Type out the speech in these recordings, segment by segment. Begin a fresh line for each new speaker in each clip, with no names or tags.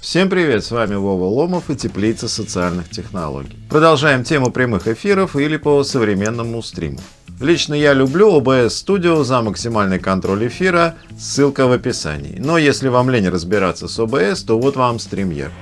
Всем привет, с вами Вова Ломов и Теплица социальных технологий. Продолжаем тему прямых эфиров или по современному стриму. Лично я люблю OBS Studio за максимальный контроль эфира, ссылка в описании. Но если вам лень разбираться с OBS, то вот вам StreamYard.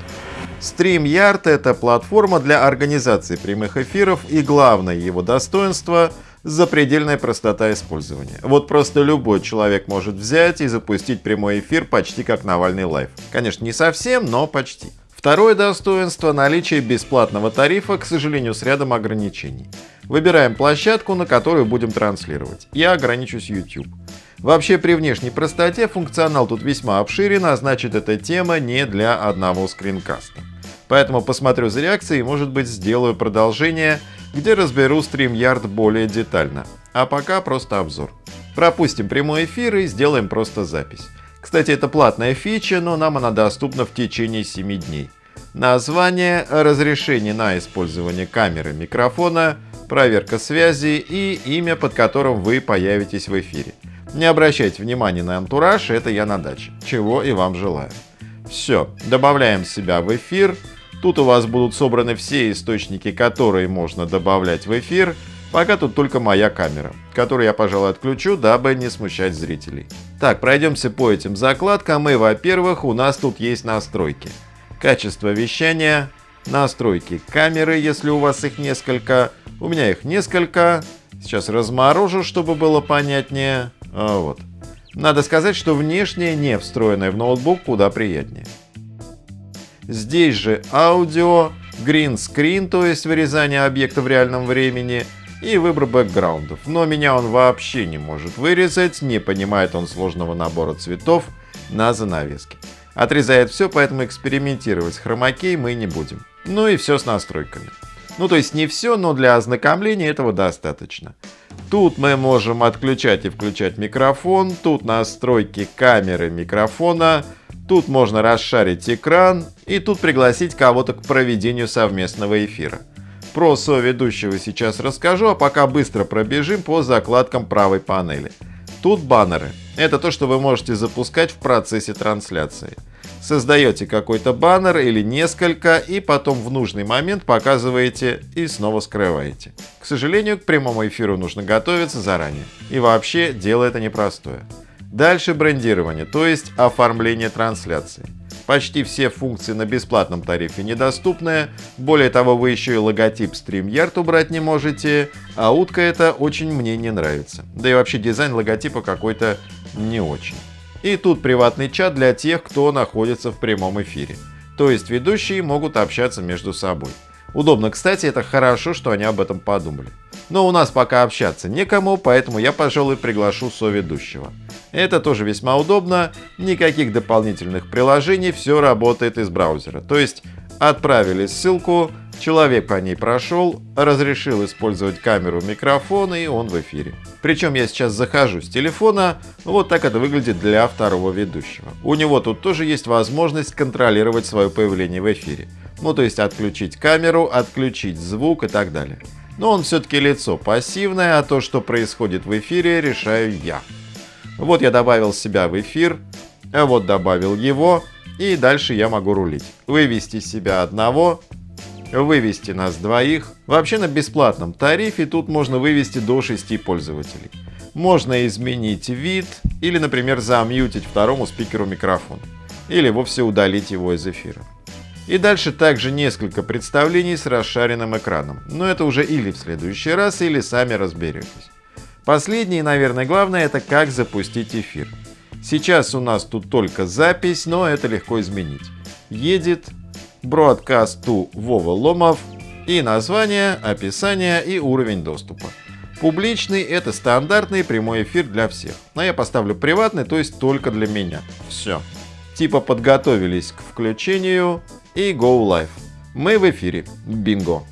StreamYard это платформа для организации прямых эфиров и главное его достоинство – запредельная простота использования. Вот просто любой человек может взять и запустить прямой эфир почти как Навальный LIVE. Конечно, не совсем, но почти. Второе достоинство – наличие бесплатного тарифа, к сожалению, с рядом ограничений. Выбираем площадку, на которую будем транслировать. Я ограничусь YouTube. Вообще при внешней простоте функционал тут весьма обширен, а значит эта тема не для одного скринкаста. Поэтому посмотрю за реакцией и может быть сделаю продолжение где разберу StreamYard более детально. А пока просто обзор. Пропустим прямой эфир и сделаем просто запись. Кстати, это платная фича, но нам она доступна в течение 7 дней. Название, разрешение на использование камеры, микрофона, проверка связи и имя, под которым вы появитесь в эфире. Не обращайте внимания на антураж, это я на даче, чего и вам желаю. Все, добавляем себя в эфир, Тут у вас будут собраны все источники, которые можно добавлять в эфир, пока тут только моя камера, которую я, пожалуй, отключу, дабы не смущать зрителей. Так, пройдемся по этим закладкам, и, во-первых, у нас тут есть настройки. Качество вещания, настройки камеры, если у вас их несколько. У меня их несколько. Сейчас разморожу, чтобы было понятнее. А, вот. Надо сказать, что внешнее, не встроенное в ноутбук, куда приятнее. Здесь же аудио, green screen, то есть вырезание объекта в реальном времени, и выбор бэкграундов. Но меня он вообще не может вырезать, не понимает он сложного набора цветов на занавеске. Отрезает все, поэтому экспериментировать с хромакей мы не будем. Ну и все с настройками. Ну то есть не все, но для ознакомления этого достаточно. Тут мы можем отключать и включать микрофон, тут настройки камеры микрофона, Тут можно расшарить экран и тут пригласить кого-то к проведению совместного эфира. Про соведущего сейчас расскажу, а пока быстро пробежим по закладкам правой панели. Тут баннеры. Это то, что вы можете запускать в процессе трансляции. Создаете какой-то баннер или несколько, и потом в нужный момент показываете и снова скрываете. К сожалению, к прямому эфиру нужно готовиться заранее. И вообще, дело это непростое. Дальше брендирование, то есть оформление трансляции. Почти все функции на бесплатном тарифе недоступны. Более того, вы еще и логотип StreamYard убрать не можете. А утка это очень мне не нравится. Да и вообще дизайн логотипа какой-то не очень. И тут приватный чат для тех, кто находится в прямом эфире. То есть ведущие могут общаться между собой. Удобно, кстати, это хорошо, что они об этом подумали. Но у нас пока общаться некому, поэтому я, пожалуй, приглашу соведущего. Это тоже весьма удобно, никаких дополнительных приложений, все работает из браузера. То есть отправили ссылку, человек по ней прошел, разрешил использовать камеру, микрофон и он в эфире. Причем я сейчас захожу с телефона, вот так это выглядит для второго ведущего. У него тут тоже есть возможность контролировать свое появление в эфире. Ну, то есть отключить камеру, отключить звук и так далее. Но он все-таки лицо пассивное, а то, что происходит в эфире, решаю я. Вот я добавил себя в эфир, а вот добавил его, и дальше я могу рулить. Вывести себя одного, вывести нас двоих. Вообще на бесплатном тарифе тут можно вывести до 6 пользователей. Можно изменить вид или, например, замьютить второму спикеру микрофон. Или вовсе удалить его из эфира. И дальше также несколько представлений с расшаренным экраном. Но это уже или в следующий раз, или сами разберетесь. Последнее и, наверное, главное, это как запустить эфир. Сейчас у нас тут только запись, но это легко изменить. Едет Broadcast to Вова Ломов и название, описание и уровень доступа. Публичный – это стандартный прямой эфир для всех. Но я поставлю приватный, то есть только для меня. Все. Типа подготовились к включению, и Go Live. Мы в эфире. Бинго!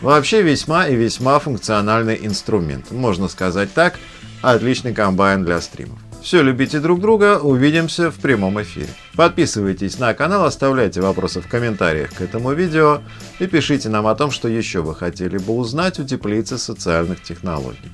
Вообще весьма и весьма функциональный инструмент. Можно сказать так, отличный комбайн для стримов. Все, любите друг друга, увидимся в прямом эфире. Подписывайтесь на канал, оставляйте вопросы в комментариях к этому видео и пишите нам о том, что еще вы хотели бы узнать у теплицы социальных технологий.